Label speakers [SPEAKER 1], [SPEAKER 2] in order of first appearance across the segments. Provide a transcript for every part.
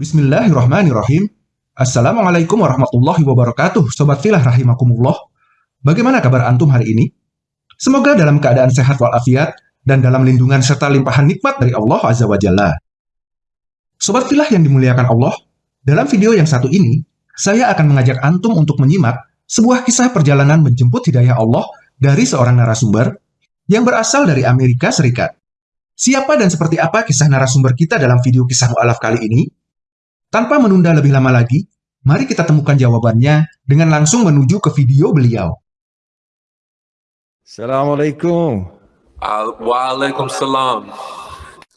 [SPEAKER 1] Bismillahirrahmanirrahim. Assalamualaikum warahmatullahi wabarakatuh, Sobat Filah Rahimakumullah. Bagaimana kabar Antum hari ini? Semoga dalam keadaan sehat walafiat dan dalam lindungan serta limpahan nikmat dari Allah Azza wa Jalla. Sobat Filah yang dimuliakan Allah, dalam video yang satu ini, saya akan mengajak Antum untuk menyimak sebuah kisah perjalanan menjemput hidayah Allah dari seorang narasumber yang berasal dari Amerika Serikat. Siapa dan seperti apa kisah narasumber kita dalam video kisah mu'alaf kali ini? Tanpa menunda lebih lama lagi, mari kita temukan jawabannya dengan langsung menuju ke video beliau.
[SPEAKER 2] Assalamualaikum.
[SPEAKER 3] Uh, Waalaikumsalam.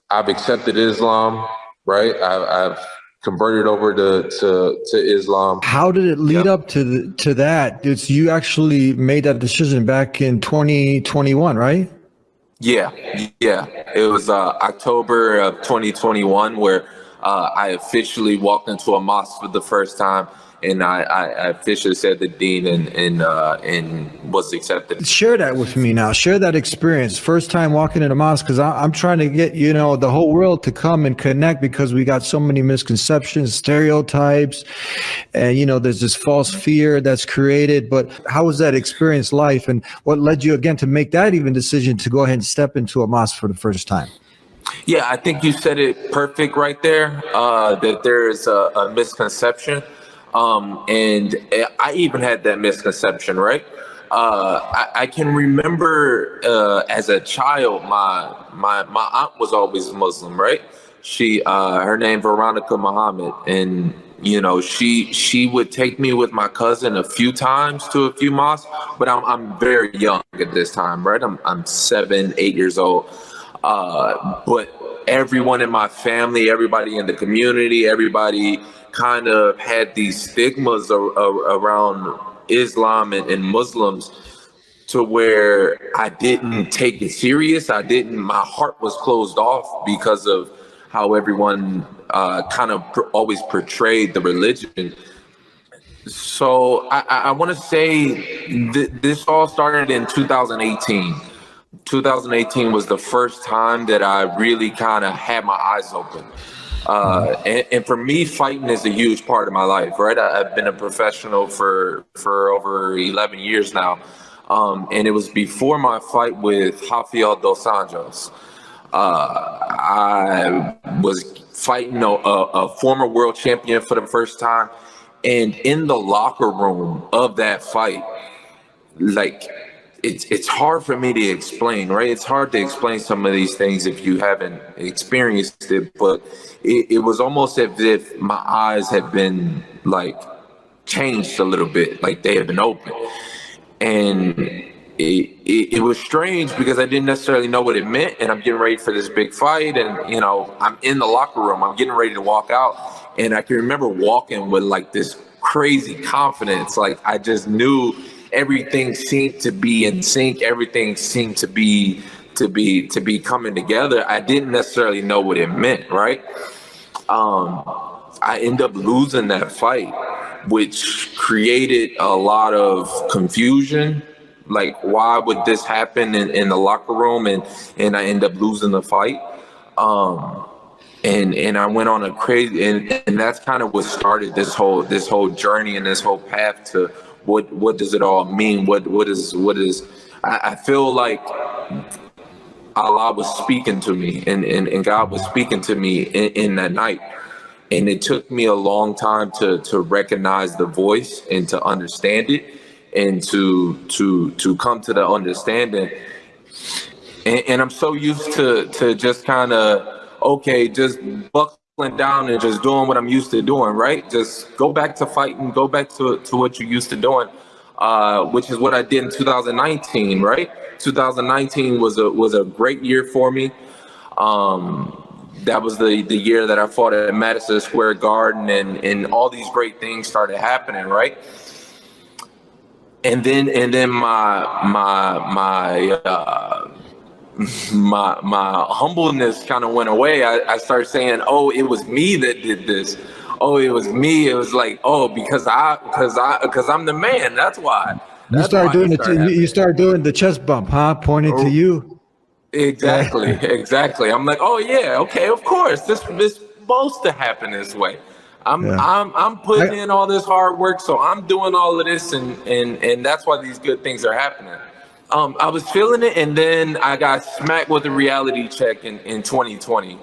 [SPEAKER 3] I've accepted Islam, right? I've, I've converted over to, to, to Islam.
[SPEAKER 2] How did it lead
[SPEAKER 3] Yep.
[SPEAKER 2] up to the, to that? It's, you actually made that decision back in 2021, right?
[SPEAKER 3] Yeah, yeah. It was uh, October of 2021 where uh, I officially walked into a mosque for the first time, and I, I, officially said the dean and and uh, and was accepted.
[SPEAKER 2] Share that with me now. Share that experience. First time walking in a mosque, because I'm trying to get you know the whole world to come and connect because we got so many misconceptions, stereotypes, and you know there's this false fear that's created. But how was that experience life, and what led you again to make that even decision to go ahead and step into a mosque for the first time?
[SPEAKER 3] Yeah, I think you said it perfect right there. Uh, that there is a, a misconception, um, and I even had that misconception. Right, uh, I, I can remember uh, as a child, my my my aunt was always Muslim. Right, she uh, her name Veronica Muhammad, and you know she she would take me with my cousin a few times to a few mosques, but I'm I'm very young at this time. Right, I'm I'm seven eight years old. Uh, but everyone in my family, everybody in the community, everybody kind of had these stigmas ar- ar- around Islam and, and Muslims to where I didn't take it serious. I didn't, my heart was closed off because of how everyone uh, kind of always portrayed the religion. So I, I, I want to say th- this all started in 2018. 2018 was the first time that I really kind of had my eyes open. Uh, and, and for me, fighting is a huge part of my life, right? I, I've been a professional for for over 11 years now, um, and it was before my fight with Rafael dos Anjos. Uh, I was fighting a, a, a former world champion for the first time, and in the locker room of that fight, like it's it's hard for me to explain, right? It's hard to explain some of these things if you haven't experienced it, but it, it was almost as if my eyes had been like changed a little bit, like they had been open. And it, it, it was strange because I didn't necessarily know what it meant. And I'm getting ready for this big fight. And, you know, I'm in the locker room, I'm getting ready to walk out. And I can remember walking with like this crazy confidence. Like I just knew everything seemed to be in sync. Everything seemed to be to be to be coming together. I didn't necessarily know what it meant, right? Um, I end up losing that fight, which created a lot of confusion. Like, why would this happen in, in the locker room? And and I end up losing the fight. Um, and and I went on a crazy and, and that's kind of what started this whole this whole journey and this whole path to what what does it all mean? What what is what is I, I feel like Allah was speaking to me and, and, and God was speaking to me in, in that night. And it took me a long time to to recognize the voice and to understand it and to to to come to the understanding. And, and I'm so used to to just kind of okay, just buckling down and just doing what I'm used to doing, right? Just go back to fighting, go back to to what you're used to doing, uh, which is what I did in 2019, right? 2019 was a was a great year for me. Um, that was the the year that I fought at Madison Square Garden, and and all these great things started happening, right? And then and then my my my uh, my my humbleness kind of went away. I, I started saying, "Oh, it was me that did this. Oh, it was me." It was like, "Oh, because I because I because I'm the man. That's why."
[SPEAKER 2] You start doing the you start doing the chest bump, huh? Pointing to
[SPEAKER 3] Oh.
[SPEAKER 2] you.
[SPEAKER 3] Exactly, exactly. I'm like, oh yeah, okay, of course. This this supposed to happen this way. I'm yeah. I'm I'm putting I, in all this hard work, so I'm doing all of this, and and and that's why these good things are happening. Um, I was feeling it, and then I got smacked with a reality check in in 2020.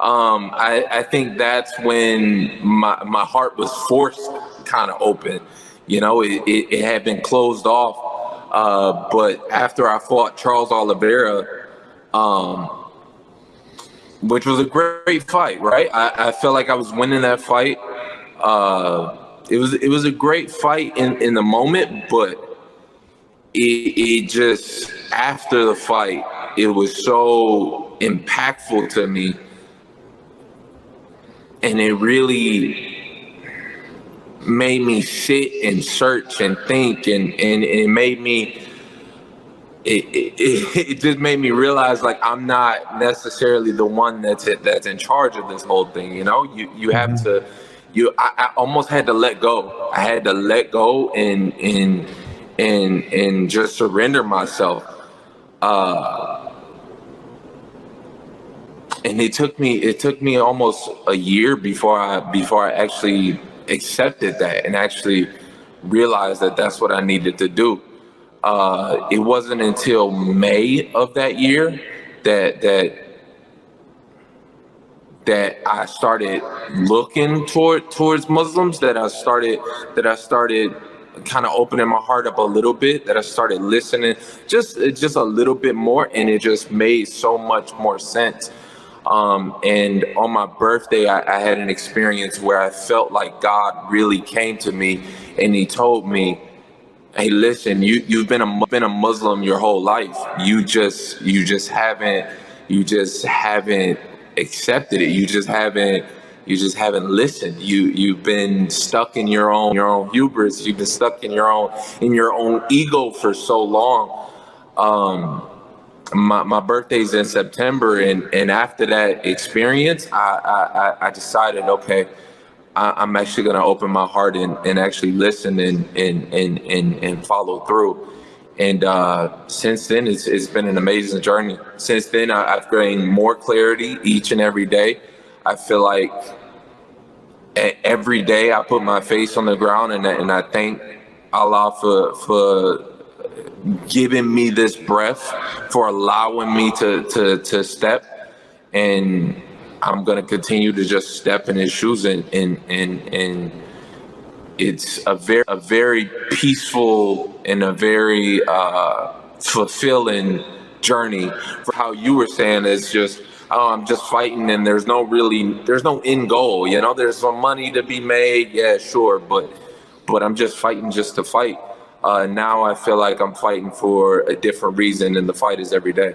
[SPEAKER 3] Um, I, I think that's when my my heart was forced kind of open. You know, it, it, it had been closed off. Uh, but after I fought Charles Oliveira, um, which was a great fight, right? I, I felt like I was winning that fight. Uh, it was it was a great fight in, in the moment, but it, it just after the fight, it was so impactful to me, and it really made me sit and search and think, and and, and it made me it, it, it just made me realize like I'm not necessarily the one that's that's in charge of this whole thing. You know, you you have mm-hmm. to you I, I, almost had to let go. I had to let go and and and and just surrender myself. Uh, and it took me it took me almost a year before I before I actually accepted that and actually realized that that's what I needed to do uh, it wasn't until May of that year that that that I started looking toward towards Muslims. That I started that I started kind of opening my heart up a little bit. That I started listening just just a little bit more, and it just made so much more sense. Um, and on my birthday, I, I had an experience where I felt like God really came to me and He told me hey listen you you've been a been a muslim your whole life you just you just haven't you just haven't accepted it you just haven't you just haven't listened you you've been stuck in your own your own hubris you've been stuck in your own in your own ego for so long um my, my birthday's in september and and after that experience i i i decided okay I, am actually going to open my heart and, and actually listen and, and, and, and, and follow through. And uh, since then, it's, it's been an amazing journey. Since then, I, I've gained more clarity each and every day. I feel like every day I put my face on the ground and, and I thank Allah for, for giving me this breath, for allowing me to, to, to step. And I'm gonna continue to just step in his shoes and and and and it's a very a very peaceful and a very uh, fulfilling journey for how you were saying it's just I'm just fighting and there's no really there's no end goal you know there's some money to be made yeah sure but but I'm just fighting just to fight uh, now I feel like I'm fighting for a different reason and the fight is every day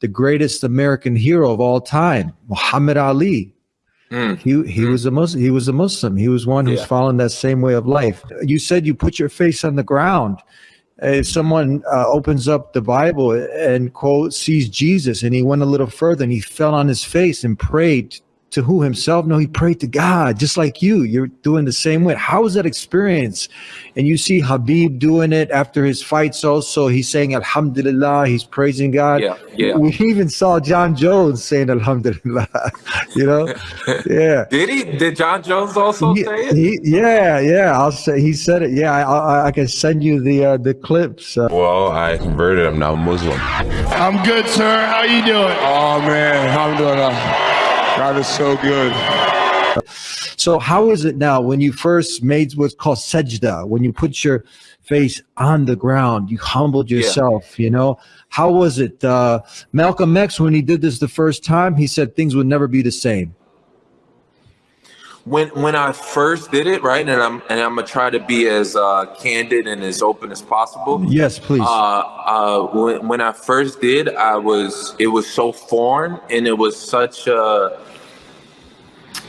[SPEAKER 2] the greatest American hero of all time, Muhammad Ali. Mm. He he mm. was a Muslim. He was a Muslim. He was one who's yeah. following that same way of life. You said you put your face on the ground. If someone uh, opens up the Bible and quote sees Jesus, and he went a little further and he fell on his face and prayed to who himself? No, he prayed to God, just like you. You're doing the same way. How was that experience? And you see Khabib doing it after his fights also. He's saying Alhamdulillah, he's praising God.
[SPEAKER 3] Yeah, yeah.
[SPEAKER 2] We even saw Jon Jones saying Alhamdulillah, you know? Yeah.
[SPEAKER 3] Did he? Did Jon Jones also he, say it? He,
[SPEAKER 2] yeah, yeah. I'll say he said it. Yeah, I, I, I can send you the uh, the clips. Uh,
[SPEAKER 4] well, I converted. I'm now Muslim.
[SPEAKER 5] I'm good, sir. How you doing?
[SPEAKER 4] Oh, man. I'm doing uh, God is so good.
[SPEAKER 2] So how is it now when you first made what's called sajda, when you put your face on the ground, you humbled yourself, yeah. you know? How was it? Uh, Malcolm X, when he did this the first time, he said things would never be the same.
[SPEAKER 3] When when I first did it, right, and I'm and I'm gonna try to be as uh, candid and as open as possible.
[SPEAKER 2] Yes, please.
[SPEAKER 3] Uh, uh, when when I first did, I was it was so foreign, and it was such a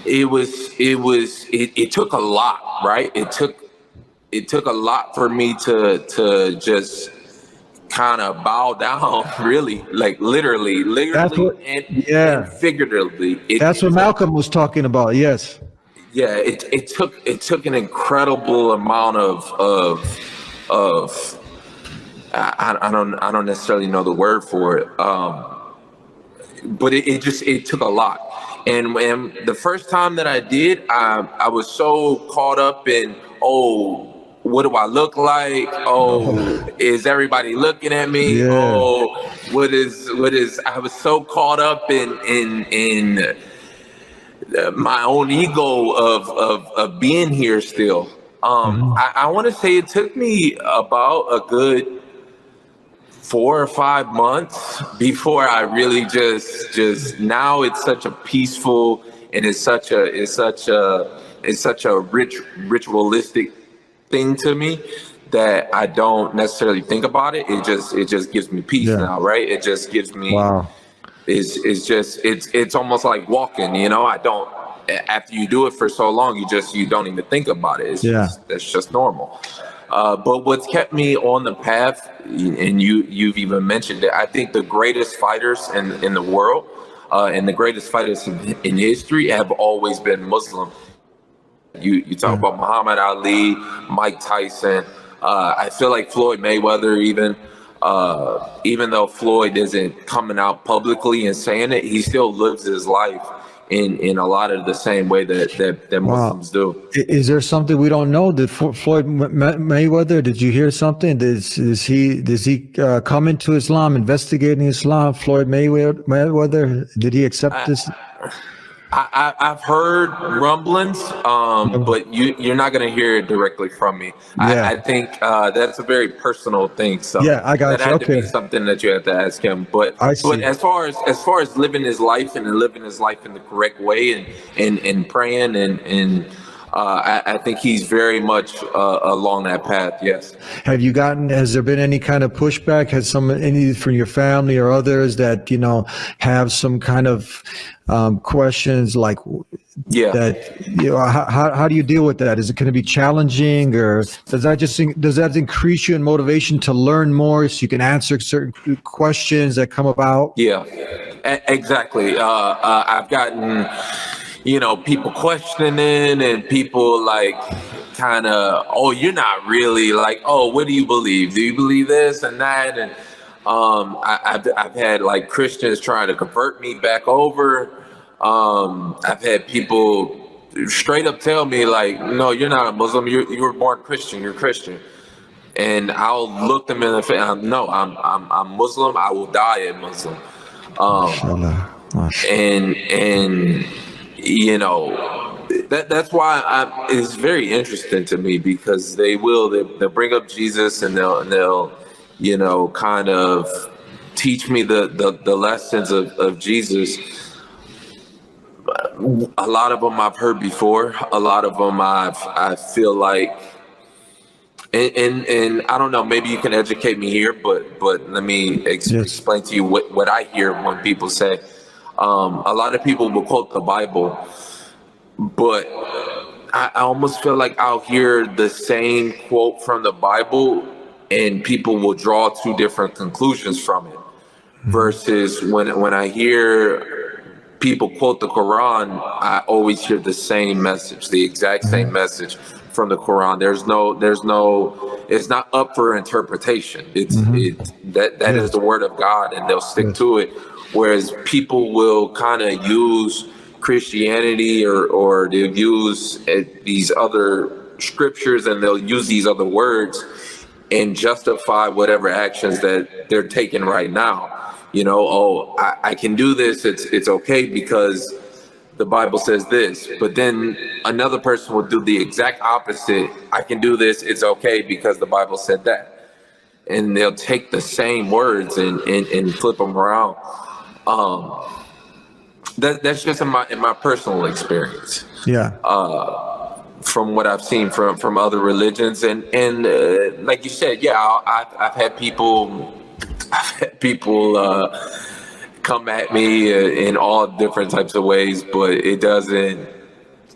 [SPEAKER 3] it was it was it, it took a lot right it took it took a lot for me to to just kind of bow down really like literally literally what, and, yeah and figuratively
[SPEAKER 2] it, that's what malcolm was talking about yes
[SPEAKER 3] yeah it, it took it took an incredible amount of of of I, I don't i don't necessarily know the word for it um but it, it just it took a lot and when the first time that I did, I I was so caught up in oh. What do I look like? Oh, is everybody looking at me?
[SPEAKER 2] Yeah.
[SPEAKER 3] Oh, what is what is? I was so caught up in in in my own ego of of, of being here still. Um, I, I want to say it took me about a good four or five months before I really just just now it's such a peaceful and it's such a it's such a it's such a rich ritualistic thing to me that I don't necessarily think about it. It just it just gives me peace
[SPEAKER 2] Yeah.
[SPEAKER 3] now, right? It just gives me
[SPEAKER 2] Wow.
[SPEAKER 3] Is is just it's it's almost like walking you know i don't after you do it for so long you just you don't even think about it it's
[SPEAKER 2] Yeah.
[SPEAKER 3] just that's just normal uh, but what's kept me on the path and you you've even mentioned it i think the greatest fighters in in the world uh, and the greatest fighters in, in history have always been muslim you you talk about Muhammad Ali, Mike Tyson. Uh, I feel like Floyd Mayweather, even uh, even though Floyd isn't coming out publicly and saying it, he still lives his life in in a lot of the same way that that, that
[SPEAKER 2] Wow.
[SPEAKER 3] Muslims do.
[SPEAKER 2] Is there something we don't know? Did Floyd May- Mayweather? Did you hear something? Does is he does he uh, come into Islam, investigating Islam? Floyd Mayweather? Mayweather? Did he accept this?
[SPEAKER 3] I, I, I've heard rumblings, um, but you you're not gonna hear it directly from me.
[SPEAKER 2] Yeah.
[SPEAKER 3] I, I think uh, that's a very personal thing. So
[SPEAKER 2] Yeah, I got
[SPEAKER 3] that
[SPEAKER 2] you.
[SPEAKER 3] had to be something that you have to ask him. But
[SPEAKER 2] I
[SPEAKER 3] but
[SPEAKER 2] see.
[SPEAKER 3] as far as as far as living his life and living his life in the correct way and and, and praying and and uh, I, I think he's very much uh, along that path. Yes.
[SPEAKER 2] Have you gotten? Has there been any kind of pushback? Has some any from your family or others that you know have some kind of um, questions like
[SPEAKER 3] Yeah.
[SPEAKER 2] that? You know, how, how do you deal with that? Is it going to be challenging, or does that just does that increase you in motivation to learn more so you can answer certain questions that come about?
[SPEAKER 3] Yeah, exactly. Uh, uh, I've gotten, you know, people questioning and people like kind of, oh, you're not really like, oh, what do you believe? Do you believe this and that? And um, I, I've, I've had like Christians trying to convert me back over. Um, I've had people straight up tell me like, no, you're not a Muslim. You you were born Christian. You're Christian and I'll look them in the face. No, I'm I'm I'm Muslim. I will die a Muslim. Um, and and you know that that's why I, it's very interesting to me because they will they, they'll bring up Jesus and they'll and they'll you know kind of teach me the the, the lessons of, of Jesus. A lot of them I've heard before. A lot of them I've I feel like and, and and I don't know. Maybe you can educate me here, but but let me ex-
[SPEAKER 2] Yes.
[SPEAKER 3] explain to you what what I hear when people say. Um, a lot of people will quote the Bible, but I, I almost feel like I'll hear the same quote from the Bible, and people will draw two different conclusions from it. Versus when when I hear people quote the Quran, I always hear the same message, the exact same message from the Quran. There's no, there's no, it's not up for interpretation. It's it that that is the word of God, and they'll stick to it. Whereas people will kind of use Christianity or or they'll use uh, these other scriptures and they'll use these other words and justify whatever actions that they're taking right now. You know, oh, I, I can do this. It's it's okay because the Bible says this. But then another person will do the exact opposite. I can do this. It's okay because the Bible said that. And they'll take the same words and and, and flip them around. Um, that that's just in my in my personal experience
[SPEAKER 2] Yeah.
[SPEAKER 3] from what I've seen from from other religions, and and uh, like you said, yeah, I- I've I've had people, I've had people uh, come at me uh, in all different types of ways, but it doesn't.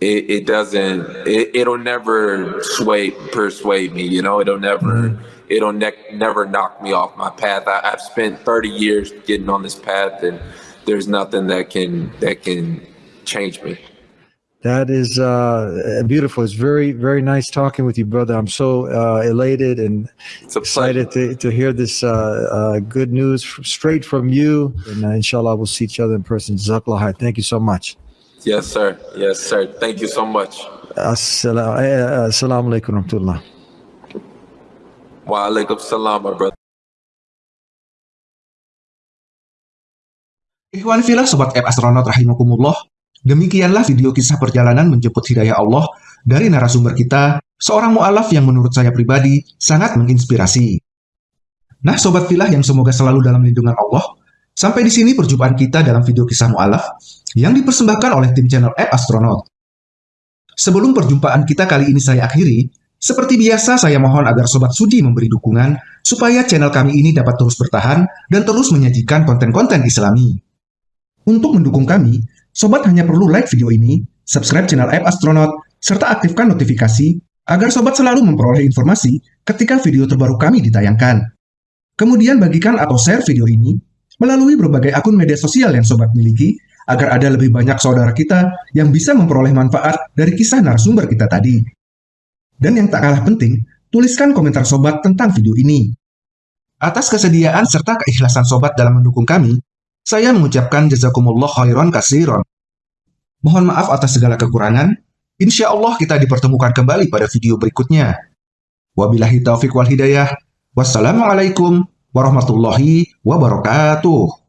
[SPEAKER 3] It, it doesn't. It, it'll never sway persuade me. You know, it'll never. It'll ne- never knock me off my path. I, I've spent 30 years getting on this path, and there's nothing that can that can change me.
[SPEAKER 2] That is uh, beautiful. It's very, very nice talking with you, brother. I'm so uh, elated and
[SPEAKER 3] It's
[SPEAKER 2] excited to, to hear this uh, uh, good news f- straight from you. And uh, inshallah, we'll see each other in person. Jazakallah khair. Thank you so much.
[SPEAKER 3] Yes, sir. Yes, sir. Thank you so much.
[SPEAKER 2] Assalamu eh, assalamu alaikum warahmatullah.
[SPEAKER 3] Wa alaikum salam, my brother.
[SPEAKER 1] Ikhwan filah Sobat App Astronaut Rahimakumullah, demikianlah video kisah perjalanan menjemput hidayah Allah dari narasumber kita, seorang mu'alaf yang menurut saya pribadi sangat menginspirasi. Nah Sobat Filah yang semoga selalu dalam lindungan Allah, sampai di sini perjumpaan kita dalam video kisah mu'alaf yang dipersembahkan oleh tim channel App Astronaut. Sebelum perjumpaan kita kali ini saya akhiri, seperti biasa saya mohon agar Sobat Sudi memberi dukungan supaya channel kami ini dapat terus bertahan dan terus menyajikan konten-konten islami. Untuk mendukung kami, Sobat hanya perlu like video ini, subscribe channel App Astronaut, serta aktifkan notifikasi agar Sobat selalu memperoleh informasi ketika video terbaru kami ditayangkan. Kemudian bagikan atau share video ini melalui berbagai akun media sosial yang Sobat miliki agar ada lebih banyak saudara kita yang bisa memperoleh manfaat dari kisah narasumber kita tadi. Dan yang tak kalah penting, tuliskan komentar Sobat tentang video ini. Atas kesediaan serta keikhlasan Sobat dalam mendukung kami, saya mengucapkan jazakumullah khairan kasiron. Mohon maaf atas segala kekurangan. Insya Allah kita dipertemukan kembali pada video berikutnya. Wabillahi taufiq wal hidayah. Wassalamualaikum warahmatullahi wabarakatuh.